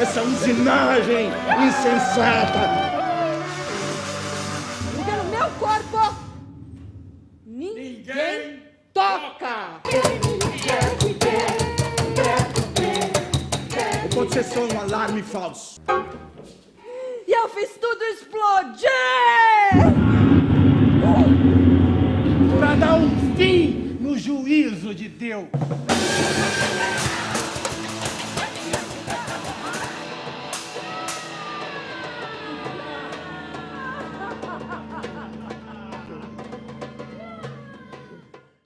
Essa usinagem insensata. Pelo meu corpo, ninguém, toca. Pode ser só um alarme falso. E eu fiz tudo explodir! Para dar um fim no juízo de Deus.